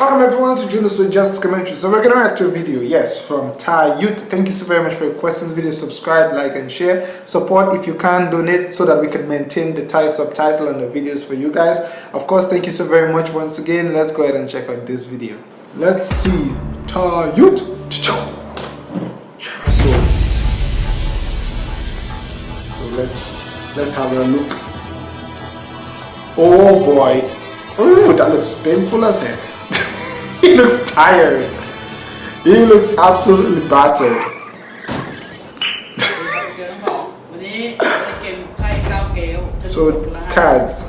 Welcome everyone to Julius with Just Commentary. So we're gonna react to a video, yes, from Thai Youth. Thank you so very much for your questions, video. Subscribe, like, and share. Support if you can, donate so that we can maintain the Thai subtitle on the videos for you guys. Of course, thank you so very much once again. Let's go ahead and check out this video. Let's see Thai Youth. So, so let's let's have a look. Oh boy. Oh, that looks painful as heck. he looks tired. He looks absolutely battered. so cards.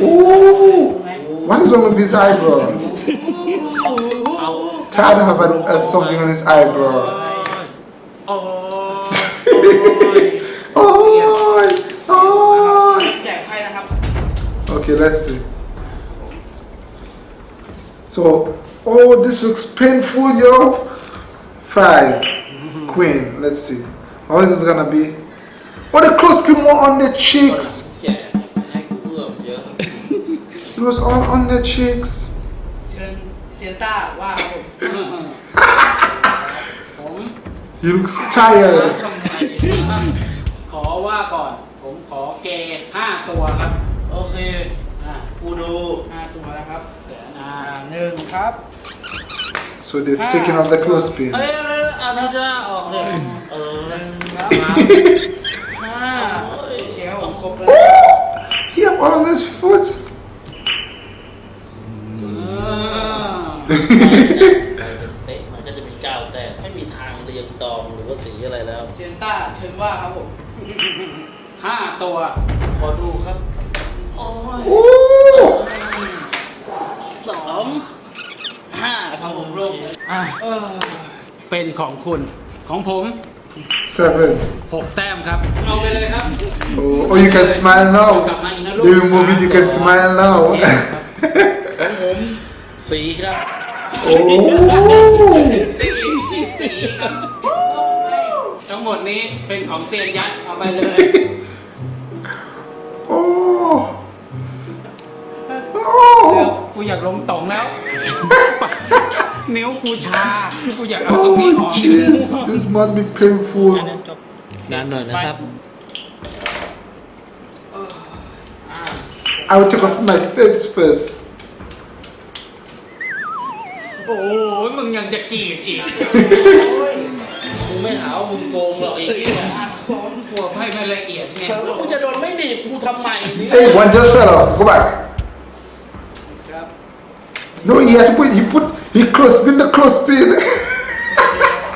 Ooh, what is wrong with his eyebrow? Tad have a, a something on his eyebrow. oh, oh. Okay, let's see. So, oh, this looks painful, yo. Five, queen. Let's see. How is this gonna be? Oh, the clothespin more on the cheeks. แจกให้กูเอื้อมเยอะ It was all on the cheeks. เชิญเซียนต้าว่าครับผมผม He looks tired. ทำไมขอว่าก่อน ผมขอเกย์ห้าตัวครับ โอเค อ่ากูดูห้าตัวแล้วครับเดี๋ยวอ่า หนึ่งครับ So they're taking off the clothespins. เอ้ยเอาท่าท่าออกเลยเออครับห้าเกลผมครบแล้ว He have all on his foot. อ่าเตะมันก็จะมีก้าวแต่ไม่มีทางเรียงตองหรือว่าสีอะไรแล้วเซียนต้าเชิญว่าครับผมห้าตัว ขอดูครับ โอ้ย Ooh. สองห้าครับผมลงอะเป็นของคุณของผม Seven. หกแต้มครับ เอาไปเลยครับ Oh, oh, you can smile now. They remove it, you can smile now. ของผมสีครับ oh. สีสีครับทั้งหมดนี้เป็นของเซียนยักษ์เอาไปเลย กูอยากลงตรงแล้ว นิ้วกูชา กูอยากเอาตรงนี้อ Oh, อก jeez. This must be painful. นานหน่อยนะครับ I will take off my face first. โอ้โหมึงยังจะกรีดอีกมึงไม่หาว่ามึงโกงหรอกไอ้เหี้ยซ้อมกลัวไพ่ไม่ละเอียดไง แล้วกูจะโดนไม่หนีบกูทำไมเนี่ย Hey, one just fell off. Go back. ครับ No, he had to put. He put. He clothespin the clothespin.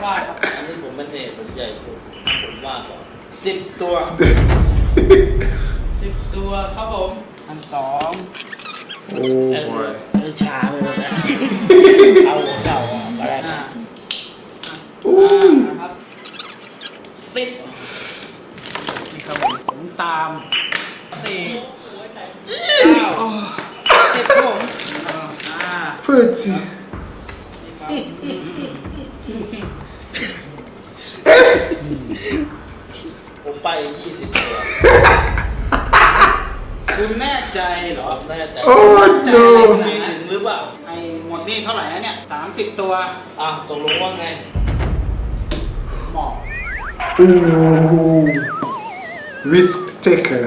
ว่าครับอันนี้ผมเป็นเอกผมใหญ่สุดผมว่าก่อนสิบตัวสิบตัวครับผมอันสอง oh boy. เออชาไปหมดแล้วเอาหัวเก่าอะมาได้อ่า Ooh. นะครับสิบนี่ครับผมผมตามสี่เก้าสิบครับผม อ่า Thirty. นี่ครับ Yes. ผมไปยี่สิบตัวคุณแน่ใจเหรอแน่ใจ Oh มี no. ถึงหรือเปล่า ไอ้หมดนี่เท่าไหร่แล้วเนี่ยสามสิบตัวอะตกลงว่าไง หมอก Ooh. Risk taker.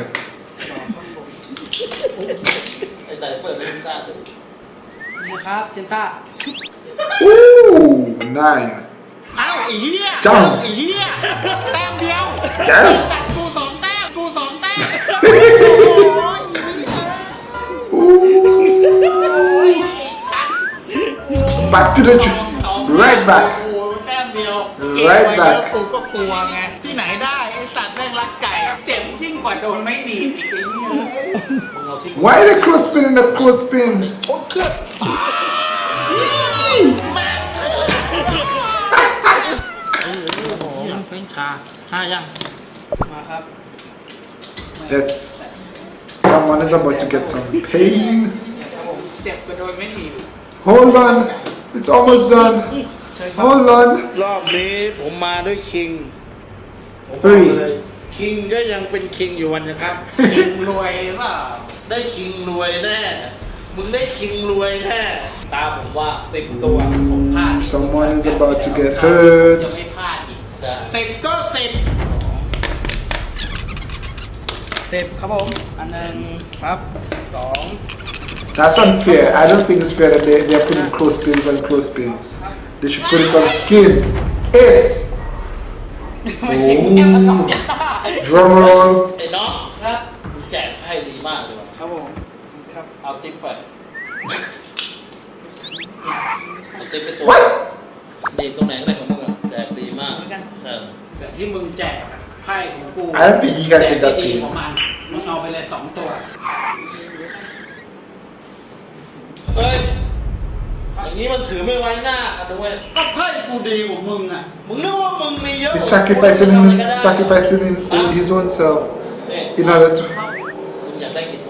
ไอ้แต่เปิดเล่นได้ด้วย นี่ ครับเซนต้า Ooh. Nine. เอ้าไอ้เหี้ยจ้องไอ้เหี้ยแต้มเดียวแต้มจัดกูสองแต้มกูสองแต้ม Back to the tr- right โอ้ back. โหแต้มเดียว Right เก็บไว้ back แล้วกูก็กลัวไงที่ไหนได้ไอ้สัตว์แม่งรักไก่ เจ็บยิ่งกว่าโดนไม่ห Why the clothespin in the clothespin? โอ๊ตเครื่องโอ้โหมันเป็นชาห้ายังมาครับ That's someone is about to get some pain. ครับผมเจ็บกว่าโดนไม่หนีบ Hold on. It's almost done. เชิญครับ Hold on. รอบนี้ผมมาด้วยคิง Three. คิงก็ยังเป็นคิงอยู่วันนะครับคิงรวยเปล่า ได้คิงรวยแน่ มึงได้คิงรวยแน่ ตาผมว่าติดตัวผมพลาด Someone is about to get จะ hurt. ไม่พลาดอีกจะสิบก็สิบสิบครับผม อันหนึ่งครับสอง That's unfair. I don't think it's fair that they, they're putting clothespins on clothespins. They should put it on skin. Ace! ไม่ถึงแค่ประกอบเดียวตา Drum roll. เอาติ๊บไปเอาติ๊บไปตัว What? ดีตรงไหนก็ได้ของมึงอะแจกดีมากเออแบบที่มึงแจกอะไพ่ของกู I don't think you can take that แจกดี pin. ของมันมึงเอาไปเลยสองตัวเฮ้ยอย่างนี้มันถือไม่ไว้หน้ากันด้วยก็ไพ่กูดีกว่ามึงอะมึงนึกว่ามึงมีเยอะ He's sacrificing, him, sacrificing in, in his own self นี่ in order to.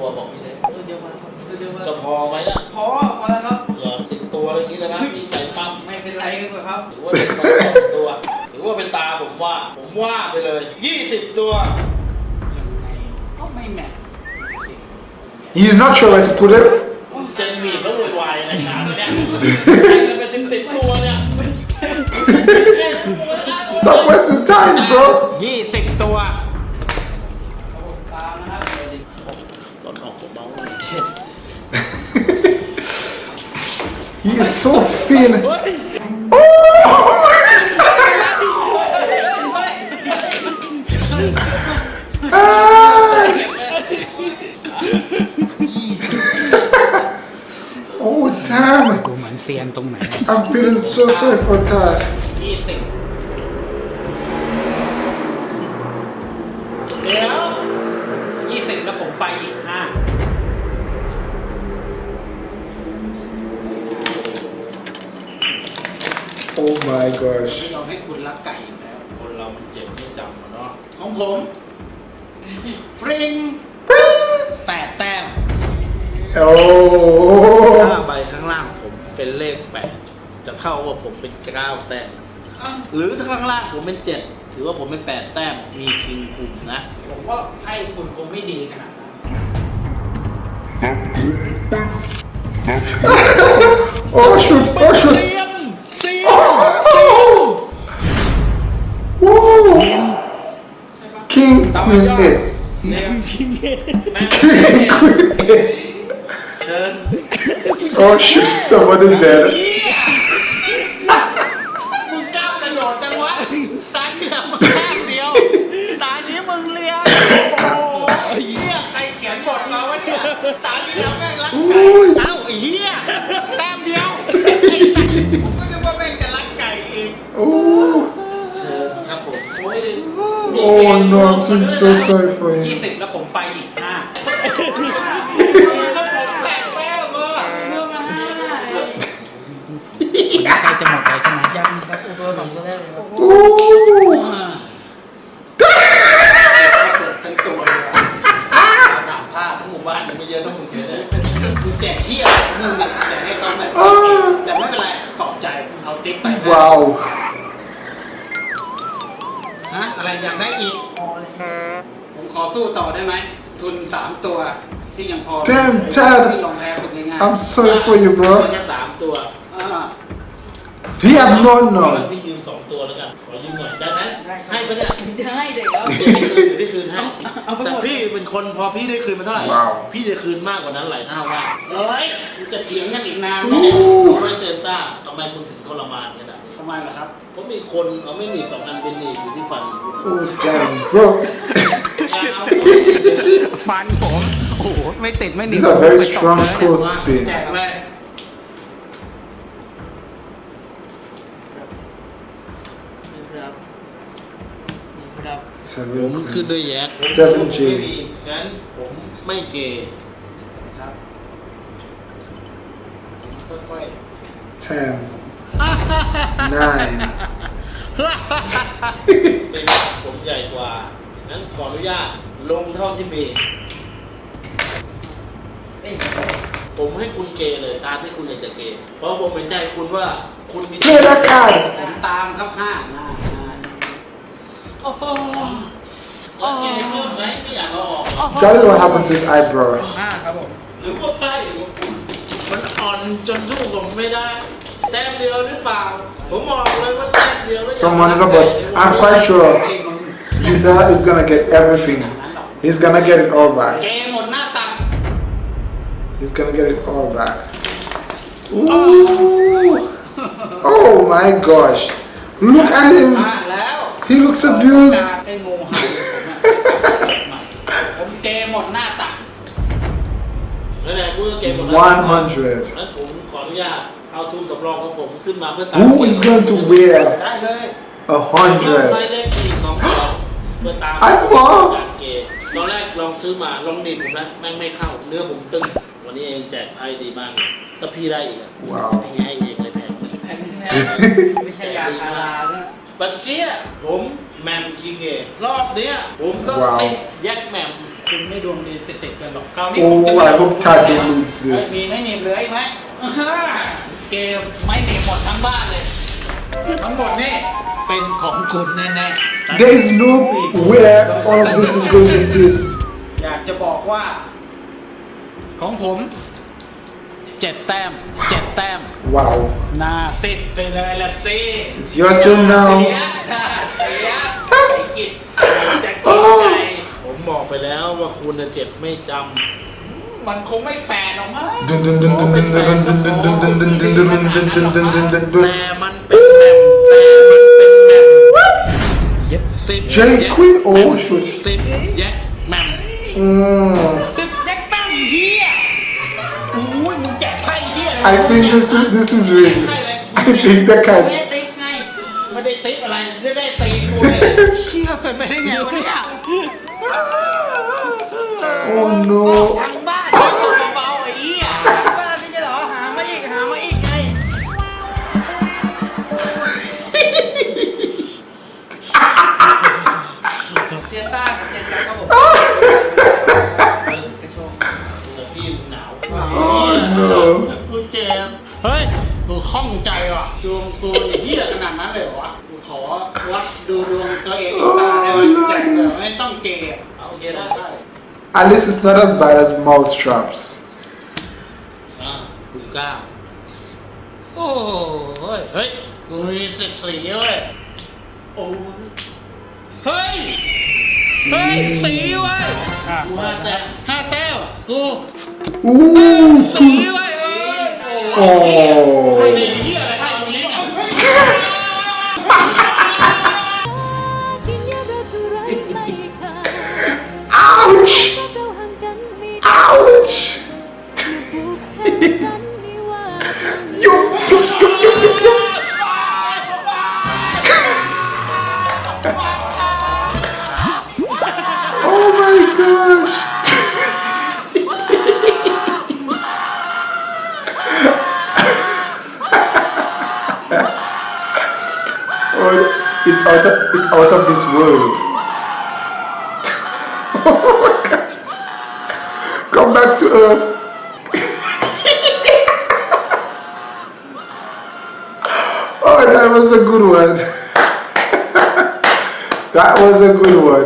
วบอกพี่เลยตัวเดียวมาครับตัวเดียวมาจะพอไหมล่ะพอพอแล้วครับเหรอสิบตัวอะไรอย่างนี้เลยนะพี่ใส่ปั๊มไม่เป็นไรกันครับถือว่าเป็นสิบตัว ถือว่าเป็นตาผมว่า ผมว่าไปเลยยี่สิบตัวยังไงก็ไม่แมท You're not sure where to put it? จะหนีบแล้วโวยวายอะไรหนาเนี่ยใครจะไปสิบสิบตัวเนี่ย Stop wasting time, bro. ยี่สิบตัวตามนะครับ Don't talk about my kid. he is so thin. oh damn! I'm feeling so sorry for Taj. Yeah. สิบเดี๋ยวยี่สิบแล้วผมไปอีกห้า oh my gosh ไม่ยอมให้คุณรักไก่อีกแล้ว คนเรามันเจ็บไม่จำอะเนาะของผมฟริงแปดแต้ม oh ถ้าใบข้างล่างผมเป็นเลขแปดจะเท่าว่าผมเป็นเก้าแต้มหรือถ้าข้างล่างผมเป็นเจ็ดถือว่าผมเป็นแปดแต้มมีคิงคุมนะผมว่าให้คุณคงไม่ดีขนาดนั้น oh shoot oh shoot เซียน Woo. King Queen S เนี่ย King Queen S เชิญ oh shoot somebody's dead มึ ครับผม โอ้ย oh no I feel so sorry for ยี่ him สิบแล้วผมไปอีกห้าแปดแต้มอะเรื่องมาห้าใกล้จะหมดเลยใช่ไหมยังครับอุปสมบทแรกเลยครับ oh ทั้งตัวเลยถามผ้าทั้งหมู่บ้านยังไม่เยอะเท่ามึงเลยเนี่ยกูแจกเที่ยวมึงเนี่ยแจกให้เขาแบบแต่ไม่เป็นไรขอบใจเอาติ๊กไปนะ wow ฮะ อะไรอยากได้อีก ผมขอสู้ต่อได้ไหม ทุนสามตัวที่ยังพอ Damn, Tad. ที่ลงแพ้ฝึกง่าย I'm sorry for you bro แค่สามตัวๆอ่า he had no ขอ no พี่ยืมสองตัวแล้วกัน ขอยืมหน่อยได้ไหมให้ปะเนี่ยได้เด็กแล้ว เดี๋ยวได้คืนเดี๋ยวได้คืนให้เอาไปหมด แต่พี่เป็นคนพอพี่ได้คืนมาเท่าไหร่ ว้าว พี่จะคืนมากกว่านั้นหลายเท่าว่าเอ้ยกูจะเถียงกันอีกนานไหมอู้เนี่ยโอเปอเรเซนต้าทำไมคุณถึงทรมานขนาดนี้ทำ ไมล่ะครับเพราะมีคนเอาไม่หนีบสองอันเป็นหนีบอยู่ที่ฟันคุณ oh damn bro ยาวฟันผม โอ้โห ไม่ติดไม่หนี these are very strong clothespin แจกเลยครับครับผม seven ขึ้น queen ด้วยแยก 7J งั้นผมไม่เกย์ครับค่อย ten nine ๆเป็นผมใหญ่กว่างั้นขออนุญาตลงเท่าที่มี ผมให้คุณเกย์เลย ตามที่คุณอยากจะเกย์เพราะผมเห็นใจคุณว่าคุณมี play that card ผมตามครับห้าหน้าหน้าโอ้โหโอ้กินเพิ่มไหมไม่อยากเอาออก That is what happened to his eyebrow. ห้าครับผม หรือว่าไม่มันอ่อนจนสู้ผมไม่ได้ แต้มเดียวหรือเปล่า ผมบอกเลยว่าแต้มเดียวแล้ว Someone is about. I'm quite sure Utah is gonna get everything. He's gonna get it all เก back. มหมดหน้าตัก He's gonna get it all back. Ooh. Oh my gosh. Look at พ him. ลาดแล้ว He looks abused. ไอ้งูเห่าผมอะผมเกมหมดหน้าตัก แล้วไหนพูดว่าเกมหมดแล้ว 100. นั้นผมขออนุญาต เอาทุนสำรองของผมขึ้นมาเพื่อตาม Who is going to wear ได้เลย a เพิ่มไซ hundred? ส์เล็กอีกสองตัวเพื่อตามไอ้หมอ การเกมตอนแรกลองซื้อมาลองดีดผมแล้วแม่งไม่เข้า เนื้อผมตึง วันนี้เองแจกไพ่ดีมากเลยถ้าพี่ได้อีกอะว้าวพี่ให้เองเลยแพงแผ่นแท้ไม่ใช่ยาคาราด้วยบัดเกี้ยผมแหมมคิงเองรอบเนี้ย ผมก็ว้าวซิแยกแหมมคุณไม่ดวงดีติดๆกันหรอกคราวนี้ผมจะ Oh, I hope Tad eludes เอ้ย this. มีไม่หนีบเหลืออีกไหมอ่าฮะ เกมไม่หนีบหมดทั้งบ้านเลย ทั้งหมดนี่เป็นของคุณแน่ๆ There is no where all of this is going to fit. อยากจะบอกว่า ของผมเจ็ดแต้มเจ็ดแต้ม Wow. หน้าสิทธิ์ไปเลยละสิ It's your turn เสีย now. หน้าเสียไอ้กิจจะกินใจผมบอกไปแล้วว่าคุณน่ะเจ็บไม่จ มันคงไม่แปลหรอกมั้งแต่มันเป็นแมมแต่มันเป็นแมมเย็ดสิบเจ็ดควีโอ้ชุดสิบเย็ดแมมสิบเย็ดแมมเฮียโอ้ยมึงแจกไพ่เฮีย I think this is this is real I think the cats ไม่ได้ติ๊กอะไรไม่ได้ตีกูเลยเชี่ยเกิดไปได้ไงวะเนี่ย Oh no ตัวเองอีกตาได้ไหมแจกเลยไม่ต้องเกย์อะเอาโอเคได้ได้ At least it's not as bad as mouse traps. อ่ากูกล้าโอ้เฮ้ยเฮ้ยกูมีสิบสี่เว้ยโอ้ยเฮ้ย เฮ้ยสีเว้ยอะกูห้าแต้มห้าแต้มกู Ooh, สี two. เว้ยเอ้ย Oh. ไอ้เหี้ยอ it's out of it's out of this world. oh my. Come back to earth. Oh, that was a good one. that was a good one.